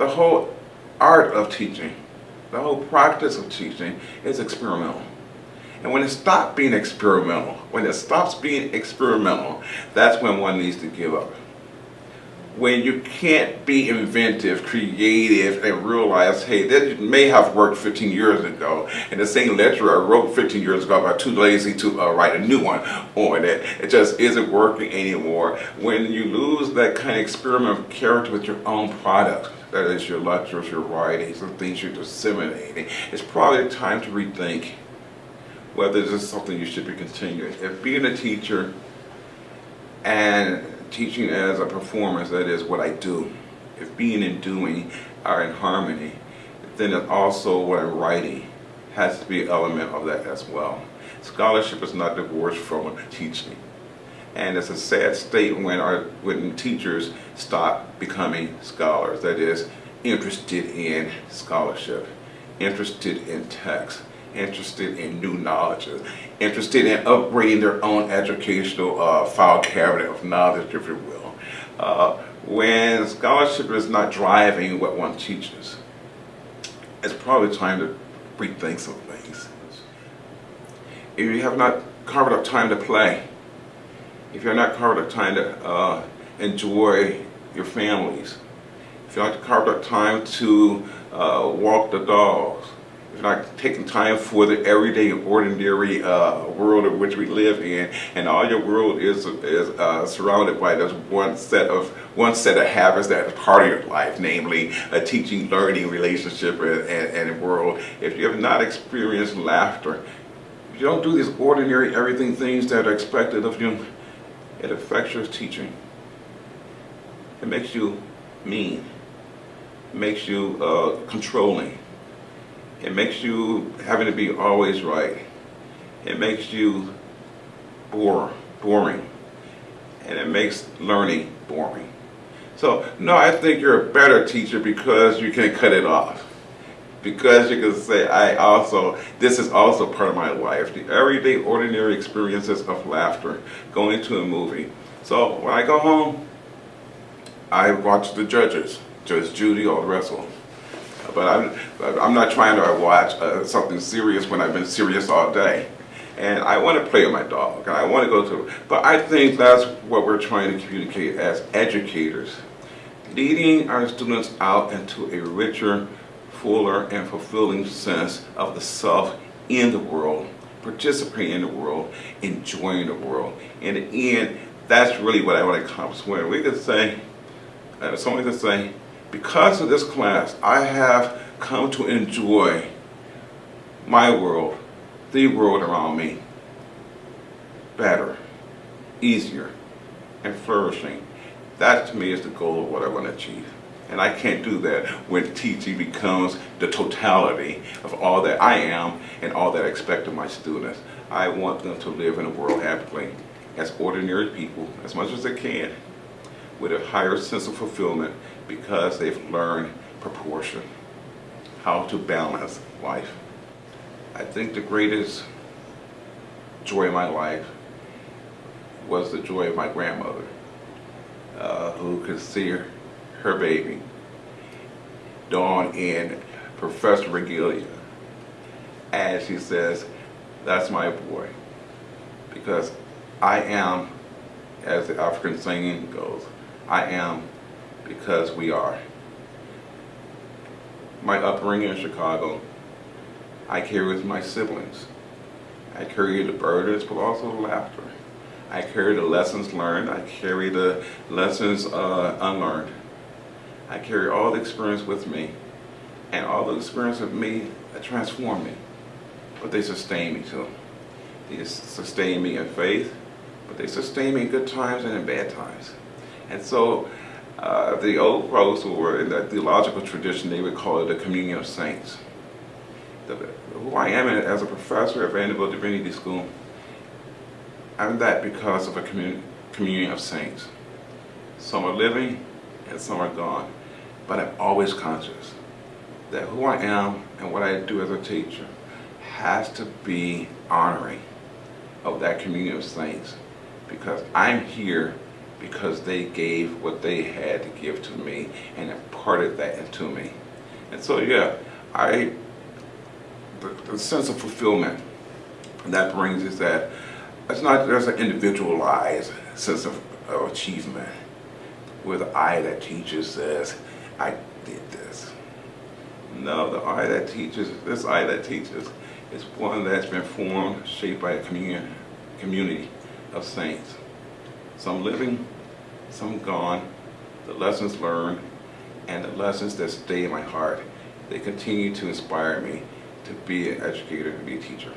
the whole art of teaching, the whole practice of teaching is experimental. And when it stops being experimental, when it stops being experimental, that's when one needs to give up. When you can't be inventive, creative, and realize, hey, that may have worked 15 years ago, and the same lecture I wrote 15 years ago, but too lazy to uh, write a new one on it. It just isn't working anymore. When you lose that kind of experimental character with your own product, that is your lectures, your writings, the things you're disseminating, it's probably time to rethink whether this is something you should be continuing. If being a teacher and teaching as a performance, that is what I do, if being and doing are in harmony, then also what I'm writing has to be an element of that as well. Scholarship is not divorced from teaching. And it's a sad state when our when teachers stop becoming scholars, that is, interested in scholarship, interested in text interested in new knowledge, interested in upgrading their own educational uh, file cabinet of knowledge, if you will. Uh, when scholarship is not driving what one teaches, it's probably time to rethink some things. If you have not carved out time to play, if you're not carved out time to uh, enjoy your families, if you're not carved out time to uh, walk the dogs, not taking time for the everyday ordinary uh, world in which we live in and all your world is is uh, surrounded by this one set of one set of habits that is part of your life namely a teaching learning relationship and, and, and world. If you have not experienced laughter you don't do these ordinary everything things that are expected of you. It affects your teaching. It makes you mean. It makes you uh, controlling it makes you having to be always right. It makes you bore, boring. And it makes learning boring. So, no, I think you're a better teacher because you can cut it off. Because you can say, I also, this is also part of my life. The everyday, ordinary experiences of laughter, going to a movie. So, when I go home, I watch the judges, Judge Judy or Russell but I'm, I'm not trying to watch uh, something serious when I've been serious all day. And I want to play with my dog, and I want to go to, but I think that's what we're trying to communicate as educators. Leading our students out into a richer, fuller, and fulfilling sense of the self in the world, participating in the world, enjoying the world. In the end, that's really what I want to accomplish. When we could say, uh, someone could say, because of this class, I have come to enjoy my world, the world around me, better, easier, and flourishing. That to me is the goal of what I want to achieve. And I can't do that when teaching becomes the totality of all that I am and all that I expect of my students. I want them to live in a world happily as ordinary people as much as they can with a higher sense of fulfillment because they've learned proportion, how to balance life. I think the greatest joy of my life was the joy of my grandmother, uh, who could see her, her baby dawn in professor regalia as she says, that's my boy. Because I am, as the African saying goes, I am because we are. My upbringing in Chicago, I carry with my siblings. I carry the burdens, but also the laughter. I carry the lessons learned. I carry the lessons uh, unlearned. I carry all the experience with me, and all the experience of me transform me, but they sustain me too. They sustain me in faith, but they sustain me in good times and in bad times. And so uh, the old folks who were in the theological tradition, they would call it the communion of saints. The, who I am as a professor at Vanderbilt Divinity School, I'm that because of a commun communion of saints. Some are living and some are gone, but I'm always conscious that who I am and what I do as a teacher has to be honoring of that communion of saints because I'm here because they gave what they had to give to me and imparted that into me. And so, yeah, I, the, the sense of fulfillment that brings is that it's not just an individualized sense of, of achievement where the I that teaches says, I did this. No, the I that teaches, this I that teaches is one that's been formed, shaped by a communion, community of saints. Some living, some gone, the lessons learned, and the lessons that stay in my heart. They continue to inspire me to be an educator, to be a teacher.